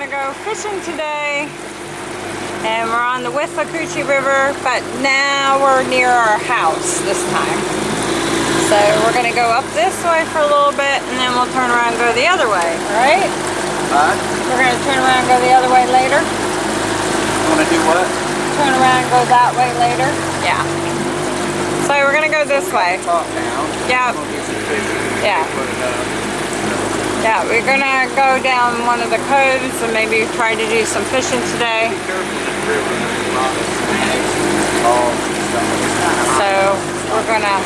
gonna go fishing today. And we're on the Withlacoochee River, but now we're near our house this time. So we're gonna go up this way for a little bit and then we'll turn around and go the other way, right? Huh? We're gonna turn around and go the other way later. You wanna do what? Turn around and go that way later. Yeah. So we're gonna go this way. Yeah. We'll get some fish. Yeah. Put it up. Yeah, we're gonna go down one of the coves and maybe try to do some fishing today. Be careful in this river. There's a lot of snags and dogs and stuff. It's kinda hot. So we're gonna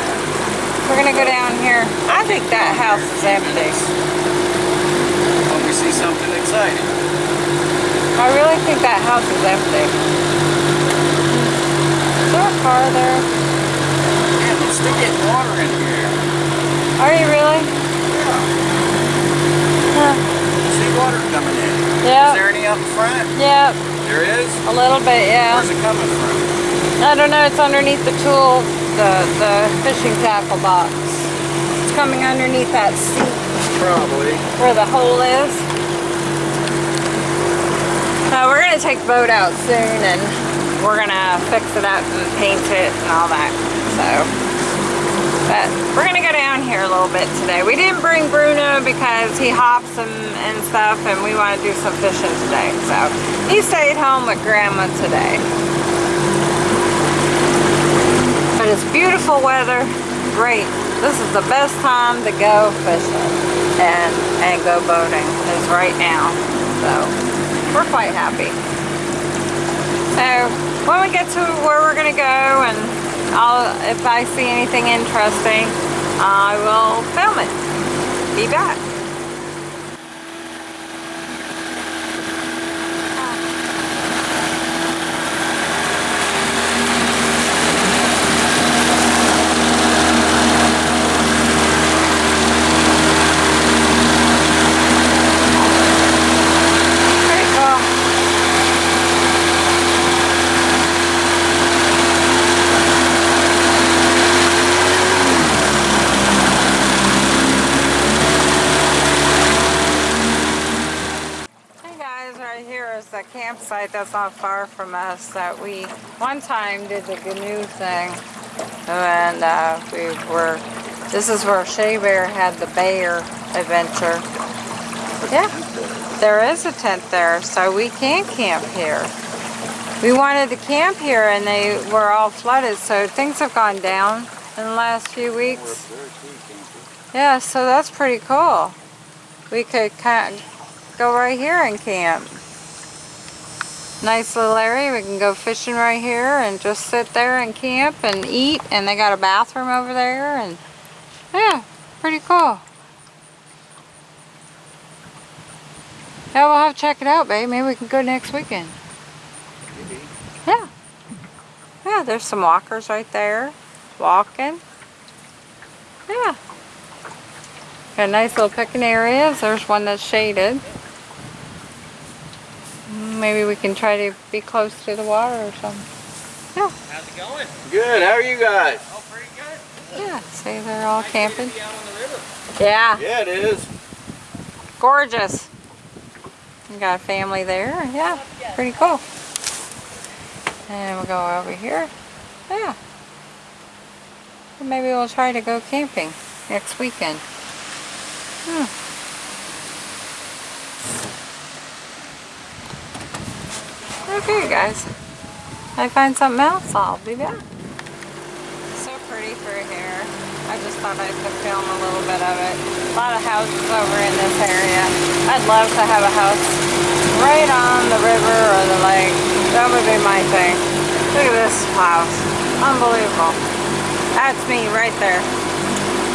we're gonna go down here. I think that house is empty. When we see something exciting. I really think that house is empty. Is there a car there? Man, we're still getting water in here. Are you really? Yeah. See water coming in. Yeah. Is there any up front? Yeah, There is? a little bit, yeah. Where's it coming from? I don't know, it's underneath the tool, the, the fishing tackle box. It's coming underneath that seat Probably. where the hole is. Uh, we're gonna take the boat out soon and we're gonna fix it up and paint it and all that. So, but we're gonna go down here a little bit today. We didn't bring Bruno because he hops and, and stuff and we want to do some fishing today. So he stayed home with grandma today. But it's beautiful weather, great. This is the best time to go fishing and, and go boating is right now. So we're quite happy. So when we get to where we're gonna go and I'll, if I see anything interesting, I will film it. Be back. Pretty cool. Hey guys, right here is the campsite that's not far from us that we one time did the canoe thing. And uh, we were, this is where Shea Bear had the bear adventure. Yeah, there is a tent there, so we can camp here. We wanted to camp here and they were all flooded, so things have gone down in the last few weeks. Yeah, so that's pretty cool. We could kind of go right here and camp. Nice little area. We can go fishing right here and just sit there and camp and eat. And they got a bathroom over there and yeah, pretty cool. Yeah, we'll have to check it out, babe. Maybe we can go next weekend. Maybe. Yeah. Yeah, there's some walkers right there. Walking. Yeah. Got nice little picking areas. There's one that's shaded. Maybe we can try to be close to the water or something. Yeah, How's it going? Good. How are you guys? Oh, pretty good. yeah. See, they're all camping. Be out on the river. Yeah, Yeah, it is. gorgeous. You got a family there. Yeah, pretty cool. And we'll go over here. Yeah. Maybe we'll try to go camping next weekend. Hmm. Okay, guys. I find something else, I'll be back. So pretty through here. I just thought I could film a little bit of it. A lot of houses over in this area. I'd love to have a house right on the river or the lake. That would be my thing. Look at this house. Unbelievable. That's me right there.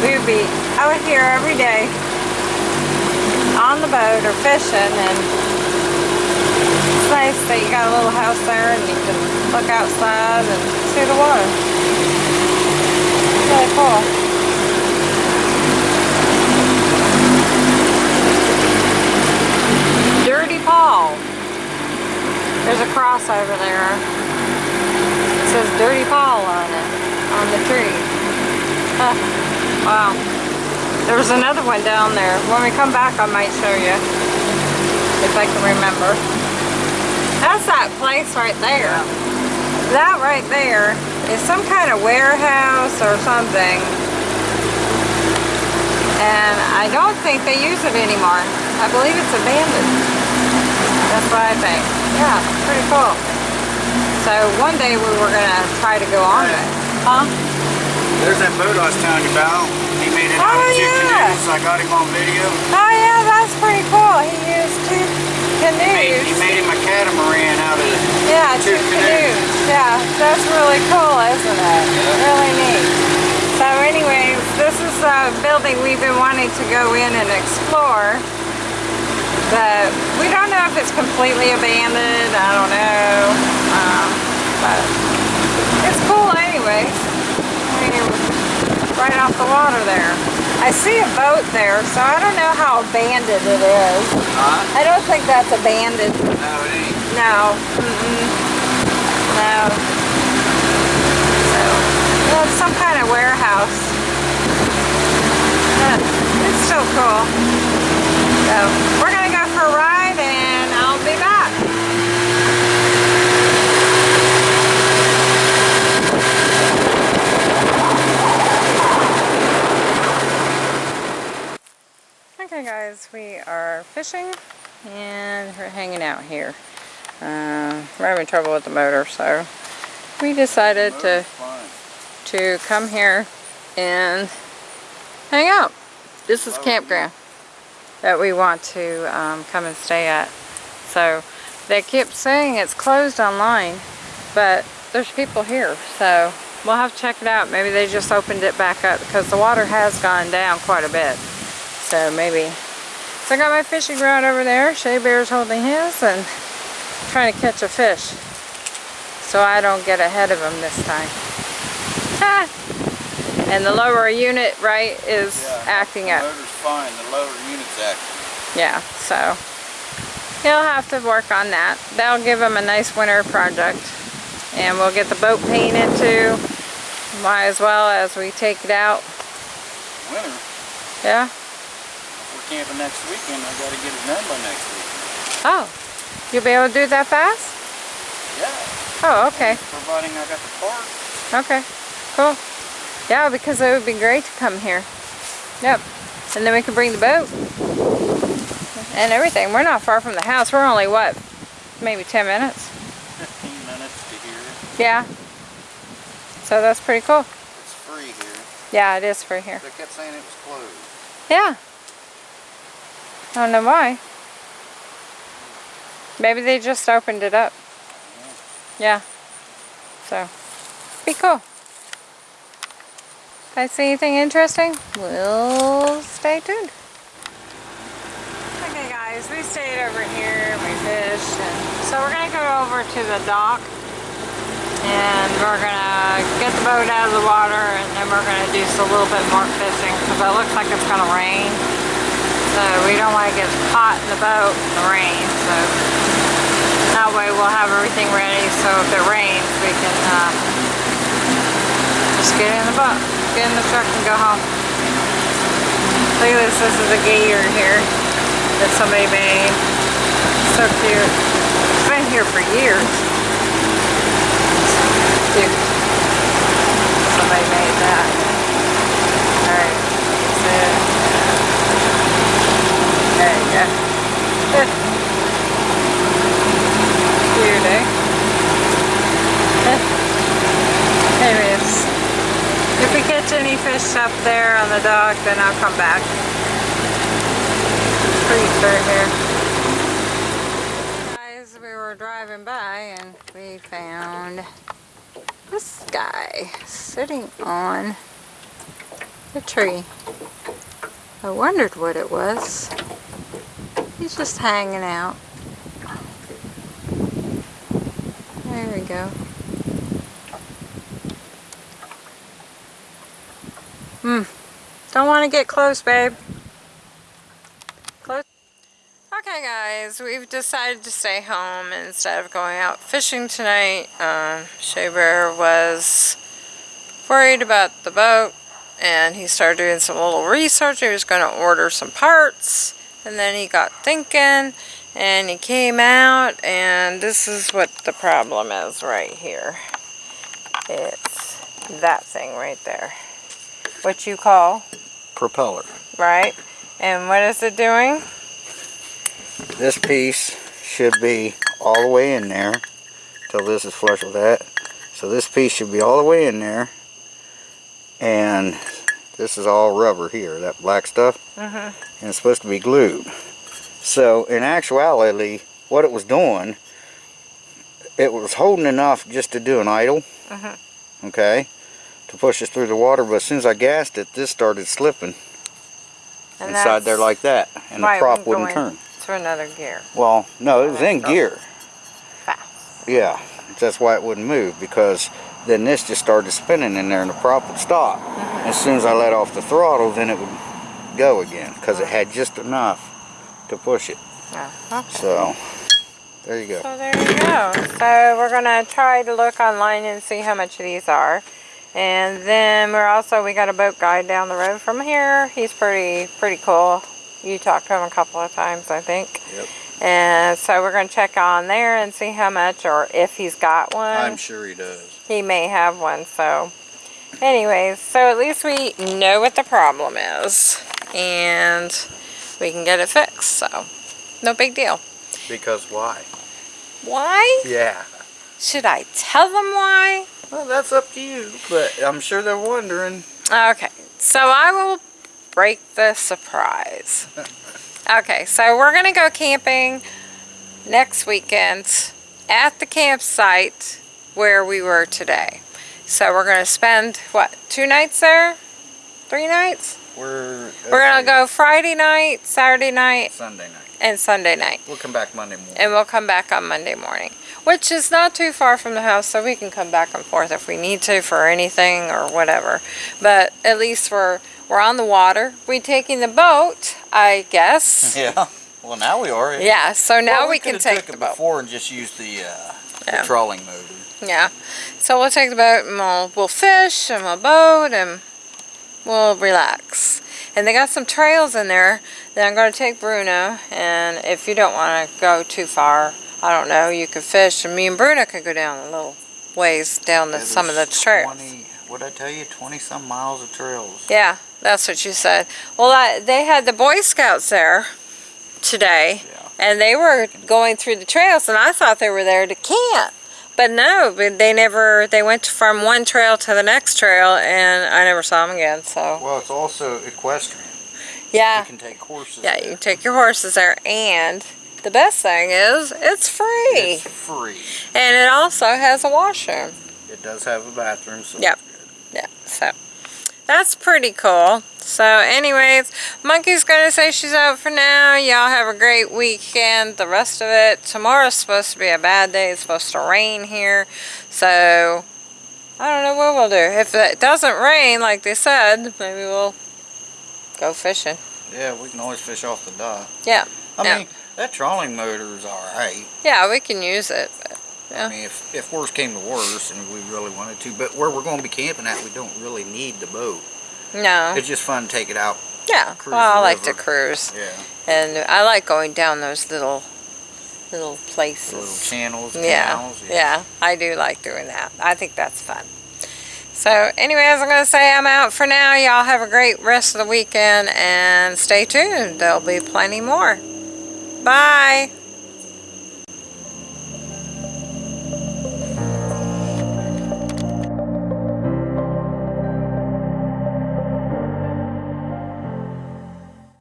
We would be out here every day on the boat or fishing and nice that you got a little house there and you can look outside and see the water. Really cool. Dirty Paul. There's a cross over there. It says Dirty Paul on it, on the tree. Wow. There was another one down there. When we come back, I might show you. if I can remember. That's that place right there. That right there is some kind of warehouse or something. And I don't think they use it anymore. I believe it's abandoned. That's what I think. Yeah, pretty cool. So one day we were gonna try to go on it. Huh? There's that boat I was telling you about. He made it out Oh, of two yeah. canoes. I got him on video. Oh yeah, that's pretty cool. He used two Made, he made him a catamaran out of. Yeah, two two canoes. canoes. Yeah, that's really cool, isn't it? Really neat. So anyways, this is a building we've been wanting to go in and explore. But we don't know if it's completely abandoned. I don't know. Um, but it's cool anyways. I mean, right off the water there. I see a boat there, so I don't know how abandoned it is. Huh? I don't think that's abandoned. No, it ain't. No. Mm-mm. No. So, well, it's some kind of warehouse. But it's still cool. So, we're gonna go for a ride and I'll be back. Guys, we are fishing and we're hanging out here. Uh, we're having trouble with the motor, so we decided to, fine. to come here and hang out. This is campground that we want to um, come and stay at. So they kept saying it's closed online, but there's people here, so we'll have to check it out. Maybe they just opened it back up because the water has gone down quite a bit. So maybe. So I got my fishing rod over there. Shea Bear's holding his and trying to catch a fish. So I don't get ahead of him this time. Ah. And the lower unit, right, is Yeah, acting the up. motor's fine. The lower unit's acting. Yeah, so he'll have to work on that. That'll give him a nice winter project. And we'll get the boat painted too. Might as well as we take it out. Winter. Yeah? Camping next weekend, I gotta get it done by next week. Oh, you'll be able to do that fast? Yeah. Oh, okay. Providing I got the parts. Okay, cool. Yeah, because it would be great to come here. Yep. And then we can bring the boat and everything. We're not far from the house. We're only, what, maybe 10 minutes? 15 minutes to here. Yeah. So that's pretty cool. It's free here. Yeah, it is free here. They kept saying it was closed. Yeah. I don't know why. Maybe they just opened it up. Yeah. So, be cool. If I see anything interesting, we'll stay tuned. Okay guys, we stayed over here, we fished, and so we're gonna go over to the dock and we're gonna get the boat out of the water and then we're gonna do just a little bit more fishing because it looks like it's gonna rain. So we don't want to get caught in the boat in the rain. So that way we'll have everything ready so if it rains we can uh, just get in the boat, get in the truck and go home. Look at this, this is a gator here that somebody made. So cute. It's been here for years. Cute. Somebody made that. Alright, that's it. There you go. Cute, eh? Anyways, if we catch any fish up there the dock, then I'll come back. Creek right here. Guys, we were driving by and we found this guy sitting on the tree. I wondered what it was. He's just hanging out. There we go. Hmm. Don't want to get close, babe. Close. Okay, guys, we've decided to stay home instead of going out fishing tonight. Um, Shea Bear was worried about the boat and he started doing some little research. He was going to order some parts and then he got thinking And he came out and this is what the problem is right here. It's that thing right there. What you call, Propeller. right? And what is it doing? This piece should be all the way in there till this is flush with that. So this piece should be all the way in there. And this is all rubber here, that black stuff. Mhm. And it's supposed to be glued. So in actuality, what it was doing, it was holding enough just to do an idle. Mhm. Okay. To push us through the water, but as soon as I gassed it, this started slipping And inside there like that. And right, the prop wouldn't turn. To another gear. Well, no, it was in gear. Fast. Yeah, that's why it wouldn't move because then this just started spinning in there and the prop would stop. Mm-hmm. As soon as I let off the throttle, then it would go again because it had just enough to push it. Oh, okay. So, there you go. So there you go. So we're gonna try to look online and see how much these are. And then we're also, we got a boat guide down the road from here. He's pretty, pretty cool. You talked to him a couple of times, I think. Yep. And so we're gonna check on there and see how much or if he's got one. I'm sure he does. he may have one, so. Anyways, so at least we know what the problem is. And we can get it fixed, so. No big deal. Because why? Why? Yeah. Should I tell them why? Well, that's up to you, but I'm sure they're wondering. Okay, so I will break the surprise. Okay, so we're gonna go camping next weekend at the campsite where we were today. So we're gonna spend, what, two nights there? Three nights? We're We're gonna go Friday night, Saturday night, Sunday night. and Sunday night. We'll come back Monday morning. And we'll come back on Monday morning, which is not too far from the house, so we can come back and forth if we need to for anything or whatever. But at least we're we're on the water. We're taking the boat, I guess. yeah. Well, now we are. Yeah. So now Well, we, can take took the boat. before and just use the, uh, Yeah. the trolling motor. Yeah. So we'll take the boat and we'll we'll fish and we'll boat and we'll relax. And they got some trails in there that I'm going to take Bruno. And if you don't want to go too far, I don't know, you could fish. And me and Bruno could go down a little ways down the, Yeah, some of the trails. 20, what'd I tell you? 20 some miles of trails. Yeah, that's what you said. Well, I, they had the Boy Scouts there today. Yeah. And they were going through the trails, and I thought they were there to camp. But no, they never, they went from one trail to the next trail, and I never saw them again, so. Well, it's also equestrian. Yeah, You can take horses. yeah, you can take your horses there, and the best thing is, it's free. It's free. And it also has a washroom. It does have a bathroom, so Yep. Yeah, so that's pretty cool. So anyways, Monkey's gonna say she's out for now. Y'all have a great weekend. The rest of it, tomorrow's supposed to be a bad day. It's supposed to rain here. So I don't know what we'll do. If it doesn't rain like they said, maybe we'll go fishing. Yeah, we can always fish off the dock. Yeah. I Yeah. mean, that trolling motor is alright. Yeah, we can use it. But Yeah. I mean, if, if worse came to worse and we really wanted to, but where we're going to be camping at, we don't really need the boat. no. It's just fun to take it out. Yeah. Well, I like to cruise. Yeah. And I like going down those little little places. The little channels, Yeah, canals. yeah, I do like doing that. I think that's fun. So anyways, I'm going to say I'm out for now. Y'all have a great rest of the weekend and stay tuned. There'll be plenty more. Bye.